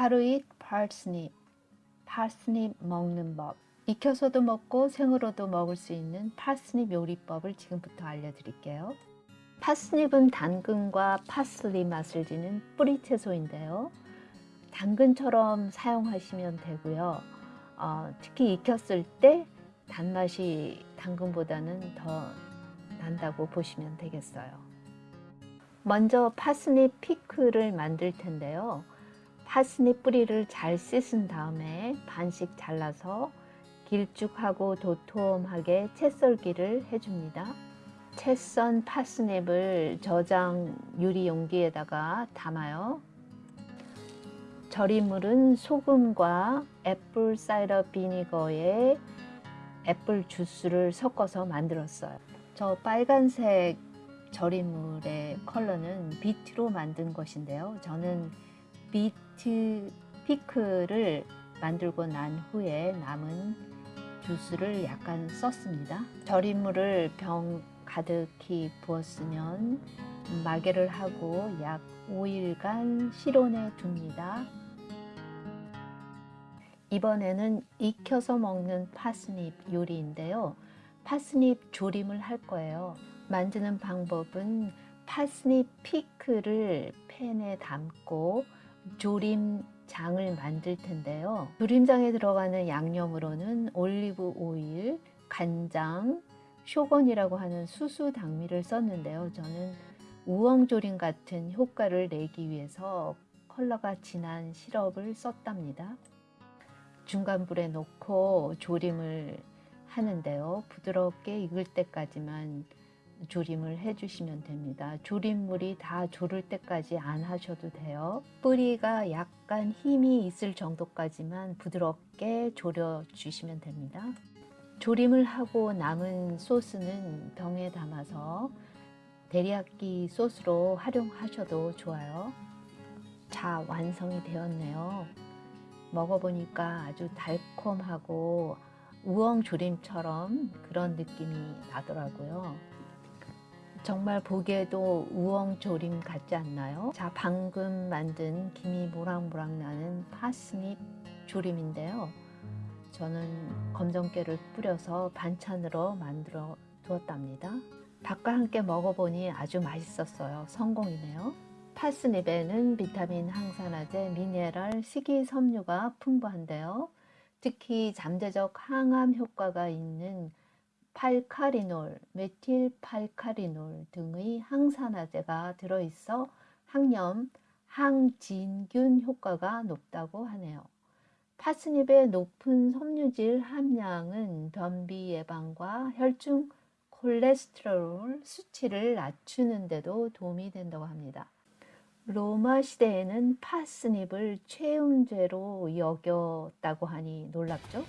Eat parsnip. 파스닙 먹는 법. 익혀서도 먹고 생으로도 먹을 수 있는 파스닙 요리법을 지금부터 알려드릴게요. 파스닙은 당근과 파슬리 맛을 지는 뿌리 채소인데요. 당근처럼 사용하시면 되고요. 어, 특히 익혔을 때 단맛이 당근보다는 더 난다고 보시면 되겠어요. 먼저 parsnip 피클을 만들 텐데요. parsnip 뿌리를 잘 씻은 다음에 반씩 잘라서 길쭉하고 도톰하게 채 썰기를 해줍니다. 채썬 parsnip을 저장 유리 용기에다가 담아요. 절임물은 소금과 apple cider vinegar에 apple juice를 섞어서 만들었어요. 저 빨간색 절임물의 컬러는 비트로 만든 것인데요. 저는 비트 피클을 만들고 난 후에 남은 주스를 약간 썼습니다. 절임물을 병 가득히 부었으면 마개를 하고 약 5일간 실온에 둡니다. 이번에는 익혀서 먹는 파스닙 요리인데요. 파스닙 조림을 할 거예요. 만드는 방법은 파스닙 피클을 팬에 담고 조림장을 만들 텐데요. 조림장에 들어가는 양념으로는 올리브 오일, 간장, 쇼건이라고 하는 수수 당미를 썼는데요. 저는 우엉조림 같은 효과를 내기 위해서 컬러가 진한 시럽을 썼답니다. 중간 불에 놓고 조림을 하는데요. 부드럽게 익을 때까지만 조림을 해주시면 됩니다. 조림물이 다 조를 때까지 안 하셔도 돼요. 뿌리가 약간 힘이 있을 정도까지만 부드럽게 졸여 주시면 됩니다. 조림을 하고 남은 소스는 병에 담아서 데리야끼 소스로 활용하셔도 좋아요. 자, 완성이 되었네요. 먹어보니까 아주 달콤하고 우엉 조림처럼 그런 느낌이 나더라고요. 정말 보기에도 우엉 조림 같지 않나요? 자, 방금 만든 김이 모락모락 나는 파스닙 조림인데요. 저는 검정깨를 뿌려서 반찬으로 만들어 두었답니다. 밥과 함께 먹어보니 아주 맛있었어요. 성공이네요. 파스닙에는 비타민, 항산화제, 미네랄, 식이섬유가 풍부한데요. 특히 잠재적 항암 효과가 있는 팔카리놀, 메틸팔카리놀 등의 항산화제가 들어있어 항염, 항진균 효과가 높다고 하네요. 파스닙의 높은 섬유질 함량은 변비 예방과 혈중 콜레스테롤 수치를 낮추는 데도 도움이 된다고 합니다. 로마 시대에는 파스닙을 최음죄로 여겼다고 하니 놀랍죠?